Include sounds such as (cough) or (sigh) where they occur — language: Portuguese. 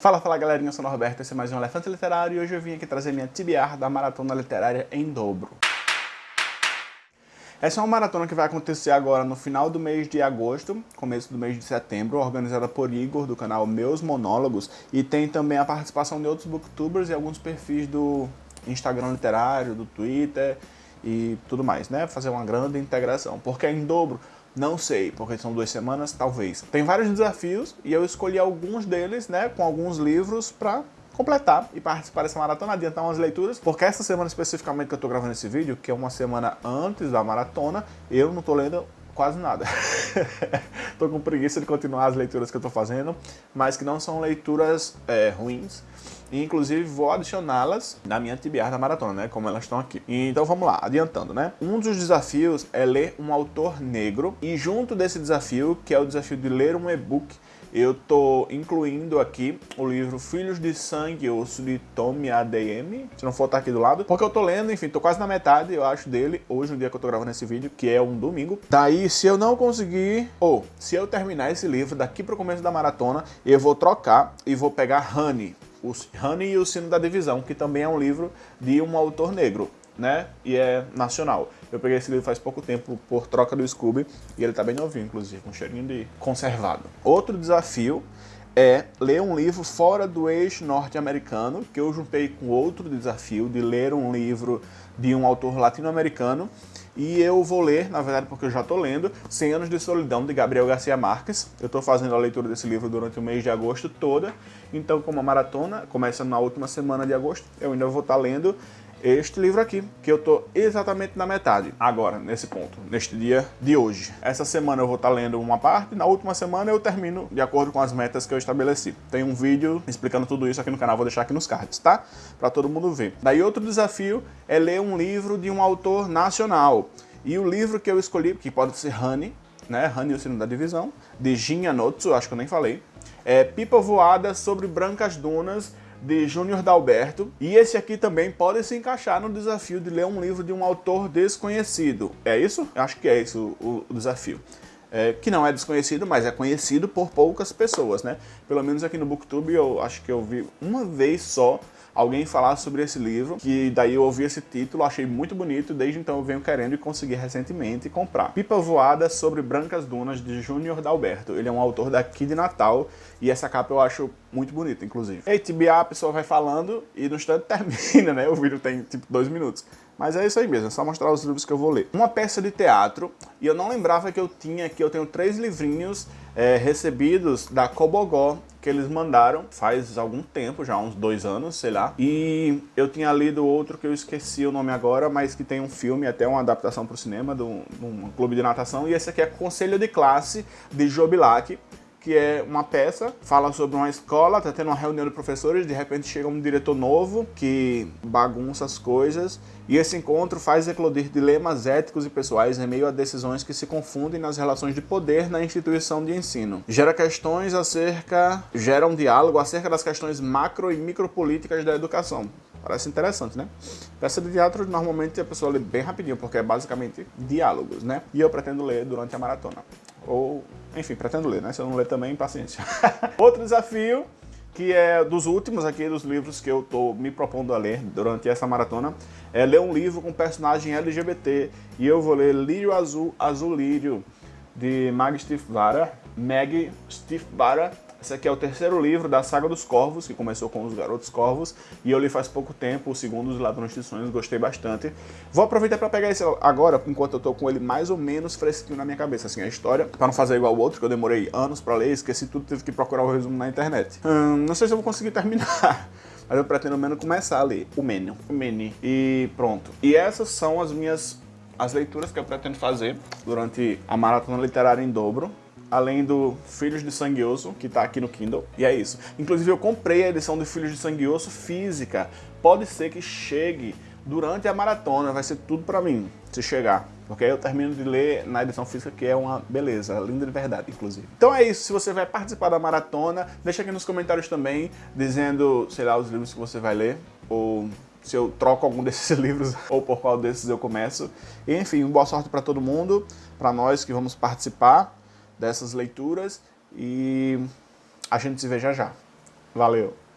Fala, fala galerinha, eu sou o Norberto, esse é mais um Elefante Literário e hoje eu vim aqui trazer minha TBR da Maratona Literária em dobro. Essa é uma maratona que vai acontecer agora no final do mês de agosto, começo do mês de setembro, organizada por Igor, do canal Meus Monólogos, e tem também a participação de outros booktubers e alguns perfis do Instagram Literário, do Twitter e tudo mais, né? Fazer uma grande integração, porque é em dobro, não sei, porque são duas semanas, talvez. Tem vários desafios e eu escolhi alguns deles, né, com alguns livros para completar e participar dessa maratona, adiantar umas leituras, porque essa semana especificamente que eu tô gravando esse vídeo, que é uma semana antes da maratona, eu não tô lendo quase nada. (laughs) tô com preguiça de continuar as leituras que eu tô fazendo, mas que não são leituras é, ruins, e, inclusive, vou adicioná-las na minha TBR da maratona, né? Como elas estão aqui. Então, vamos lá, adiantando, né? Um dos desafios é ler um autor negro. E junto desse desafio, que é o desafio de ler um e-book, eu tô incluindo aqui o livro Filhos de Sangue Osso de Tommy ADM, se não for tá aqui do lado, porque eu tô lendo, enfim, tô quase na metade, eu acho, dele, hoje, no dia que eu tô gravando esse vídeo, que é um domingo. Daí, se eu não conseguir, ou se eu terminar esse livro daqui pro começo da maratona, eu vou trocar e vou pegar Honey, o Honey e o Sino da Divisão, que também é um livro de um autor negro, né? E é nacional. Eu peguei esse livro faz pouco tempo por troca do Scooby e ele tá bem novinho, inclusive, com um cheirinho de conservado. Outro desafio é ler um livro fora do eixo norte-americano, que eu juntei com outro desafio de ler um livro de um autor latino-americano, e eu vou ler, na verdade porque eu já estou lendo, 100 Anos de Solidão, de Gabriel Garcia Marques. Eu estou fazendo a leitura desse livro durante o mês de agosto toda, então como a maratona começa na última semana de agosto, eu ainda vou estar tá lendo este livro aqui, que eu estou exatamente na metade, agora, nesse ponto, neste dia de hoje. Essa semana eu vou estar lendo uma parte, na última semana eu termino de acordo com as metas que eu estabeleci. Tem um vídeo explicando tudo isso aqui no canal, vou deixar aqui nos cards, tá? Para todo mundo ver. Daí outro desafio é ler um livro de um autor nacional. E o livro que eu escolhi, que pode ser Honey, né? Honey o Sino da Divisão, de Jin Anotsu, acho que eu nem falei, é Pipa Voada sobre Brancas Dunas, de Júnior Dalberto. E esse aqui também pode se encaixar no desafio de ler um livro de um autor desconhecido. É isso? Eu acho que é isso o, o desafio. É, que não é desconhecido, mas é conhecido por poucas pessoas, né? Pelo menos aqui no Booktube eu acho que eu vi uma vez só alguém falar sobre esse livro, que daí eu ouvi esse título, achei muito bonito, desde então eu venho querendo e consegui recentemente comprar. Pipa Voada sobre Brancas Dunas, de Júnior Dalberto. Ele é um autor daqui de Natal, e essa capa eu acho muito bonita, inclusive. Ei, TBA, a pessoa vai falando, e no instante (laughs) termina, né? O vídeo tem, tipo, dois minutos. Mas é isso aí mesmo, é só mostrar os livros que eu vou ler. Uma peça de teatro, e eu não lembrava que eu tinha aqui, eu tenho três livrinhos é, recebidos da Cobogó, que eles mandaram faz algum tempo, já uns dois anos, sei lá. E eu tinha lido outro que eu esqueci o nome agora, mas que tem um filme, até uma adaptação para o cinema, de um, de um, clube de natação. E esse aqui é Conselho de Classe, de Jobilac que é uma peça, fala sobre uma escola, tá tendo uma reunião de professores, de repente chega um diretor novo que bagunça as coisas, e esse encontro faz eclodir dilemas éticos e pessoais em meio a decisões que se confundem nas relações de poder na instituição de ensino. Gera questões acerca, gera um diálogo acerca das questões macro e micropolíticas da educação. Parece interessante, né? Peça de teatro, normalmente a pessoa lê bem rapidinho, porque é basicamente diálogos, né? E eu pretendo ler durante a maratona. Ou, enfim, pretendo ler, né? Se eu não ler também, paciência. (laughs) Outro desafio, que é dos últimos aqui, dos livros que eu tô me propondo a ler durante essa maratona, é ler um livro com personagem LGBT. E eu vou ler Lírio Azul, Azul Lírio, de Mag Stiefvater. Mag Stiefvater esse aqui é o terceiro livro da Saga dos Corvos, que começou com Os Garotos Corvos, e eu li faz pouco tempo, o segundo, Os Ladrões de Sonhos, gostei bastante. Vou aproveitar para pegar esse agora, enquanto eu tô com ele mais ou menos fresquinho na minha cabeça, assim, a história, para não fazer igual o outro, que eu demorei anos para ler, esqueci tudo, tive que procurar o resumo na internet. Hum, não sei se eu vou conseguir (laughs) terminar, mas eu pretendo menos começar a ler o Menu, o Mene, e pronto. E essas são as minhas as leituras que eu pretendo fazer durante a maratona literária em dobro, além do Filhos de Sangue Osso, que está aqui no Kindle, e é isso. Inclusive eu comprei a edição do Filhos de Sangue Osso física, pode ser que chegue durante a maratona, vai ser tudo para mim, se chegar. Porque aí eu termino de ler na edição física, que é uma beleza, linda de verdade, inclusive. Então é isso, se você vai participar da maratona, deixa aqui nos comentários também, dizendo, sei lá, os livros que você vai ler, ou se eu troco algum (laughs) desses livros, ou por qual desses eu começo. Enfim, boa sorte para todo mundo, para nós que vamos participar dessas leituras e a gente se vê já já. Valeu!